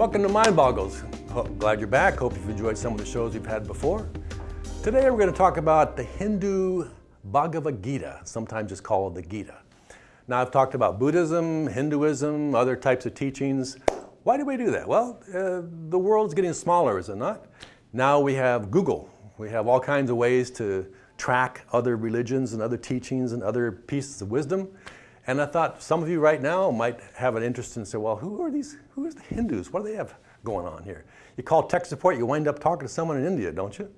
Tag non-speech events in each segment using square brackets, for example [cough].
Welcome to Mind Boggles. Glad you're back. Hope you've enjoyed some of the shows we've had before. Today we're going to talk about the Hindu Bhagavad Gita, sometimes it's called the Gita. Now I've talked about Buddhism, Hinduism, other types of teachings. Why do we do that? Well, uh, the world's getting smaller, is it not? Now we have Google. We have all kinds of ways to track other religions and other teachings and other pieces of wisdom. And I thought some of you right now might have an interest in say, well, who are these, who is the Hindus? What do they have going on here? You call tech support, you wind up talking to someone in India, don't you?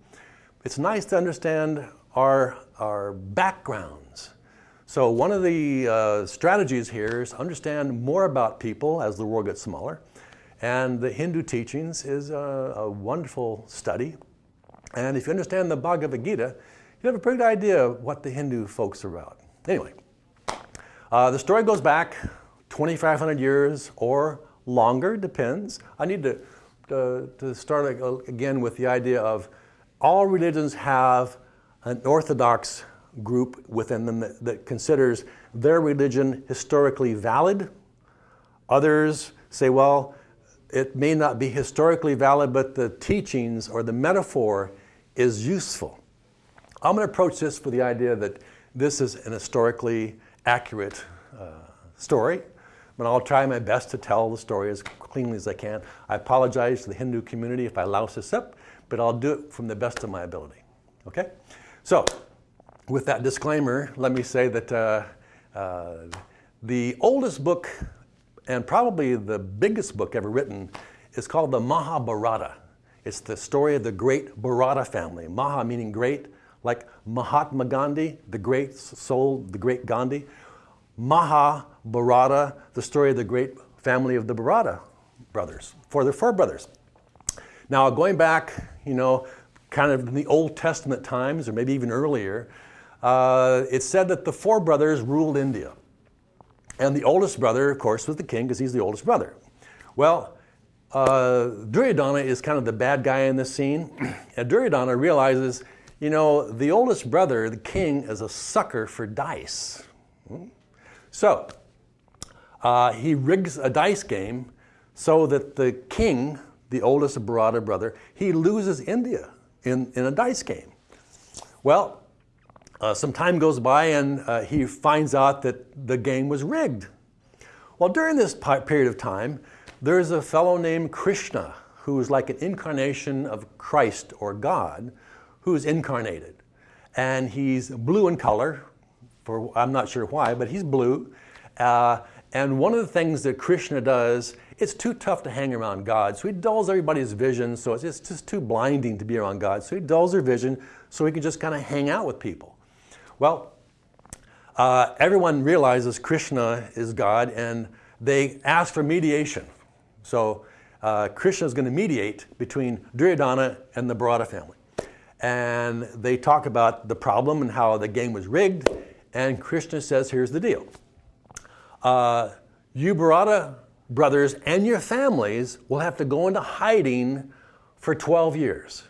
It's nice to understand our, our backgrounds. So one of the uh, strategies here is understand more about people as the world gets smaller. And the Hindu teachings is a, a wonderful study. And if you understand the Bhagavad Gita, you have a pretty good idea of what the Hindu folks are about. Anyway, uh, the story goes back 2,500 years or longer, depends. I need to, to, to start again with the idea of all religions have an orthodox group within them that, that considers their religion historically valid. Others say, well, it may not be historically valid, but the teachings or the metaphor is useful. I'm going to approach this with the idea that this is an historically accurate uh, story, but I'll try my best to tell the story as cleanly as I can. I apologize to the Hindu community if I louse this up, but I'll do it from the best of my ability. Okay? So, with that disclaimer, let me say that uh, uh, the oldest book and probably the biggest book ever written is called the Mahabharata. It's the story of the great Bharata family. Maha meaning great, like Mahatma Gandhi, the great soul, the great Gandhi. Mahabharata, the story of the great family of the Bharata brothers, for the four brothers. Now, going back, you know, kind of in the Old Testament times, or maybe even earlier, uh, it said that the four brothers ruled India. And the oldest brother, of course, was the king because he's the oldest brother. Well, uh, Duryodhana is kind of the bad guy in this scene. [clears throat] and Duryodhana realizes you know, the oldest brother, the king, is a sucker for dice. So, uh, he rigs a dice game so that the king, the oldest Bharata brother, he loses India in, in a dice game. Well, uh, some time goes by and uh, he finds out that the game was rigged. Well, during this period of time, there's a fellow named Krishna who is like an incarnation of Christ or God who's incarnated. And he's blue in color, for I'm not sure why, but he's blue. Uh, and one of the things that Krishna does, it's too tough to hang around God. So he dulls everybody's vision, so it's just too blinding to be around God. So he dulls their vision so he can just kind of hang out with people. Well, uh, everyone realizes Krishna is God and they ask for mediation. So uh, Krishna is going to mediate between Duryodhana and the Bharata family and they talk about the problem and how the game was rigged. And Krishna says, here's the deal. Uh, you Bharata brothers and your families will have to go into hiding for 12 years.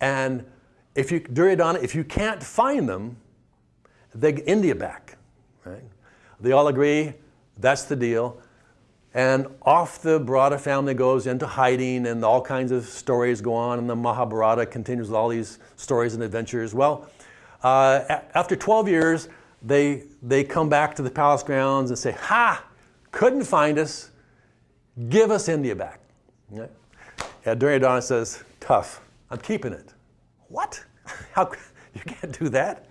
And if you, Duryodhana, if you can't find them, they get India back. Right? They all agree, that's the deal. And off the Bharata family goes into hiding, and all kinds of stories go on, and the Mahabharata continues with all these stories and adventures. Well, uh, after 12 years, they, they come back to the palace grounds and say, Ha! Couldn't find us. Give us India back. Yeah. And Duryodhana says, Tough. I'm keeping it. What? [laughs] How? You can't do that.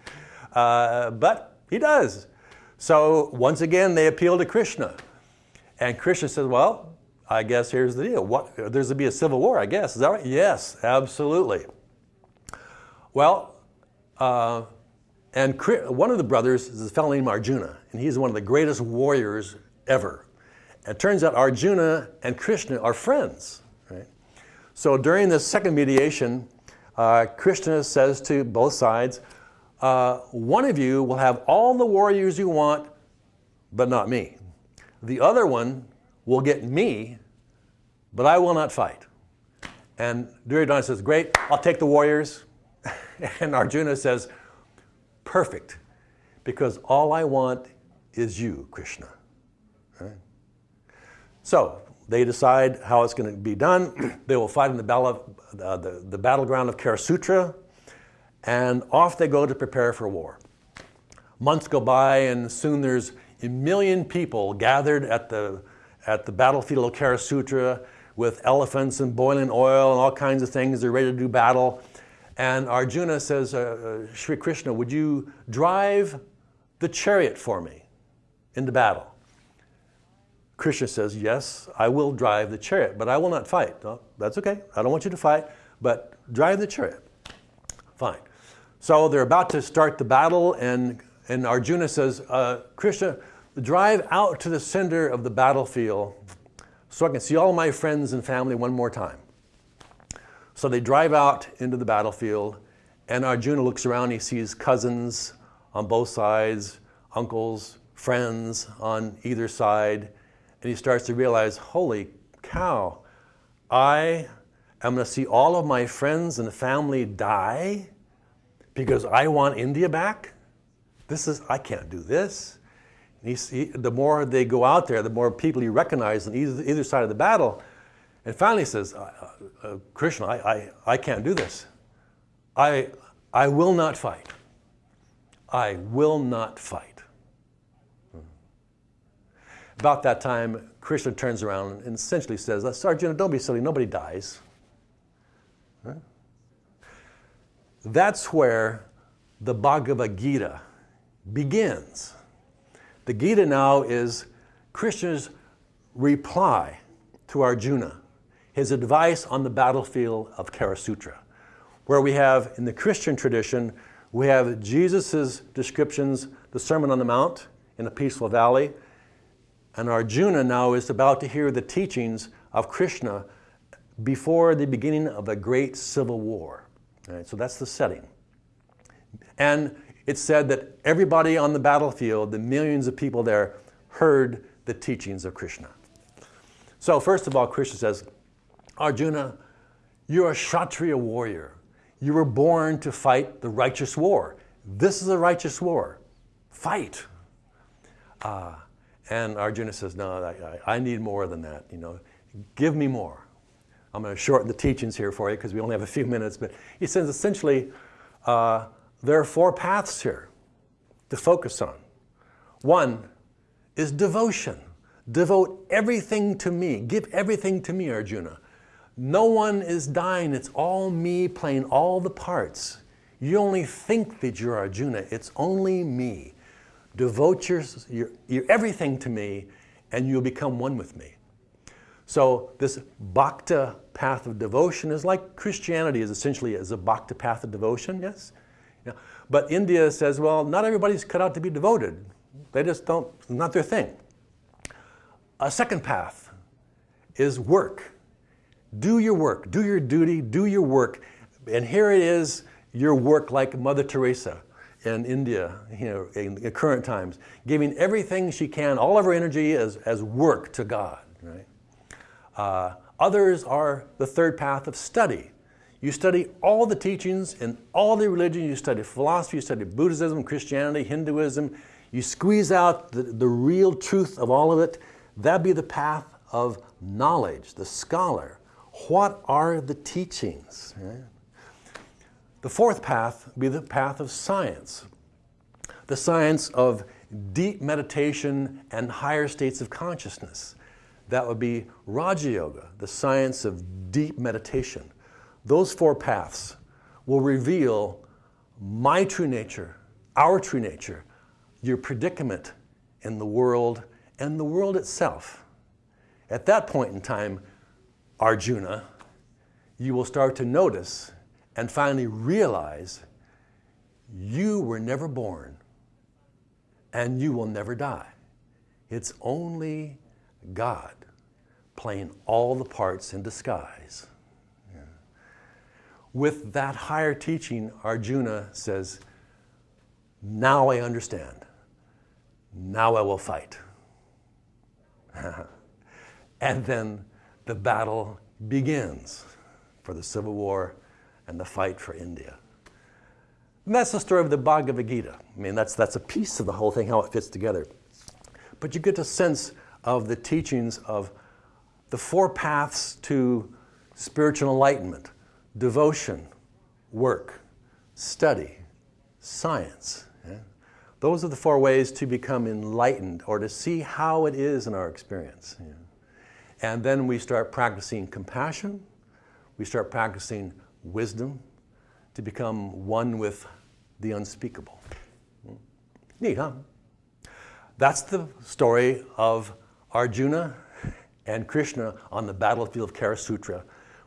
Uh, but he does. So once again, they appeal to Krishna. And Krishna says, well, I guess here's the deal. What, there's going to be a civil war, I guess. Is that right? Yes, absolutely. Well, uh, and one of the brothers is a fellow named Arjuna, and he's one of the greatest warriors ever. And it turns out Arjuna and Krishna are friends. Right? So during this second mediation, uh, Krishna says to both sides, uh, one of you will have all the warriors you want, but not me. The other one will get me, but I will not fight. And Duryodhana says, Great, I'll take the warriors. [laughs] and Arjuna says, Perfect, because all I want is you, Krishna. Right? So, they decide how it's going to be done. [clears throat] they will fight in the, battle, uh, the, the battleground of Kurukshetra, and off they go to prepare for war. Months go by, and soon there's a million people gathered at the, at the battlefield of Kurukshetra with elephants and boiling oil and all kinds of things. They're ready to do battle. And Arjuna says, uh, uh, Krishna, would you drive the chariot for me into battle? Krishna says, Yes, I will drive the chariot, but I will not fight. No, that's okay. I don't want you to fight, but drive the chariot. Fine. So they're about to start the battle, and, and Arjuna says, uh, Krishna, drive out to the center of the battlefield so I can see all my friends and family one more time. So they drive out into the battlefield, and Arjuna looks around. He sees cousins on both sides, uncles, friends on either side, and he starts to realize, holy cow, I am going to see all of my friends and family die because I want India back? This is, I can't do this. He, he, the more they go out there, the more people he recognizes on either, either side of the battle. And finally he says, uh, uh, Krishna, I, I, I can't do this. I, I will not fight. I will not fight. About that time, Krishna turns around and essentially says, Sergeant, don't be silly, nobody dies. That's where the Bhagavad Gita begins. The Gita now is Krishna's reply to Arjuna, his advice on the battlefield of Kurukshetra, where we have, in the Christian tradition, we have Jesus' descriptions, the Sermon on the Mount in a peaceful valley, and Arjuna now is about to hear the teachings of Krishna before the beginning of a great civil war. Right, so that's the setting. And it's said that everybody on the battlefield, the millions of people there, heard the teachings of Krishna. So, first of all, Krishna says, Arjuna, you're a Kshatriya warrior. You were born to fight the righteous war. This is a righteous war. Fight. Uh, and Arjuna says, No, I, I, need more than that. You know, give me more. I'm going to shorten the teachings here for you because we only have a few minutes. But he says essentially, uh, there are four paths here to focus on. One is devotion. Devote everything to me. Give everything to me, Arjuna. No one is dying. It's all me playing all the parts. You only think that you're Arjuna. It's only me. Devote your, your, your everything to me, and you'll become one with me. So this bhakta path of devotion is like Christianity is essentially as a bhakta path of devotion, yes? Yeah. But India says, well, not everybody's cut out to be devoted. They just don't, not their thing. A second path is work. Do your work, do your duty, do your work. And here it is, your work like Mother Teresa in India, you know, in, in current times, giving everything she can, all of her energy as, as work to God, right? Uh, others are the third path of study. You study all the teachings in all the religions. You study philosophy, you study Buddhism, Christianity, Hinduism. You squeeze out the, the real truth of all of it. That'd be the path of knowledge, the scholar. What are the teachings? The fourth path would be the path of science, the science of deep meditation and higher states of consciousness. That would be Raja Yoga, the science of deep meditation. Those four paths will reveal my true nature, our true nature, your predicament in the world and the world itself. At that point in time, Arjuna, you will start to notice and finally realize you were never born and you will never die. It's only God playing all the parts in disguise with that higher teaching, Arjuna says, Now I understand. Now I will fight. [laughs] and then the battle begins for the civil war and the fight for India. And that's the story of the Bhagavad Gita. I mean, that's, that's a piece of the whole thing, how it fits together. But you get a sense of the teachings of the four paths to spiritual enlightenment devotion, work, study, science. Yeah? Those are the four ways to become enlightened or to see how it is in our experience. Yeah? And then we start practicing compassion, we start practicing wisdom to become one with the unspeakable. Neat, huh? That's the story of Arjuna and Krishna on the battlefield of Kurukshetra,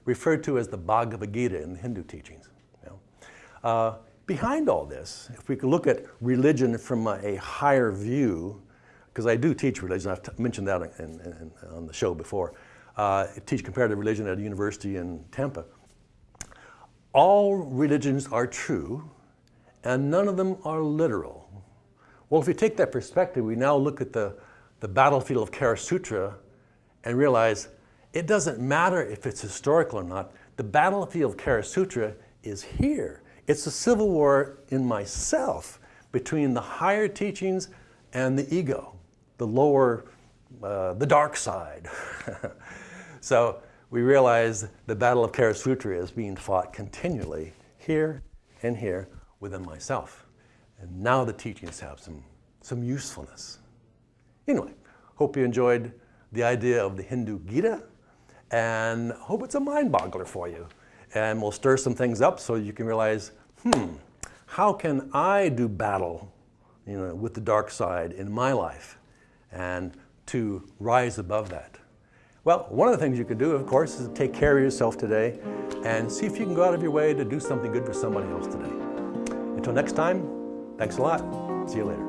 referred to as the Bhagavad Gita in the Hindu teachings. You know? uh, behind all this, if we could look at religion from a, higher view, because I do teach religion, I've mentioned that in, in, in, on the show before. Uh, I teach comparative religion at a university in Tampa. All religions are true, and none of them are literal. Well, if we take that perspective, we now look at the, the battlefield of Kurukshetra and realize it doesn't matter if it's historical or not. The battlefield of Kurukshetra is here. It's a civil war in myself between the higher teachings and the ego, the lower, uh, the dark side. [laughs] so we realize the battle of Kurukshetra is being fought continually here and here within myself. And now the teachings have some, some usefulness. Anyway, hope you enjoyed the idea of the Hindu Gita and hope it's a mind boggler for you. And we'll stir some things up so you can realize, hmm, how can I do battle you know, with the dark side in my life and to rise above that? Well, one of the things you can do, of course, is take care of yourself today and see if you can go out of your way to do something good for somebody else today. Until next time, thanks a lot. See you later.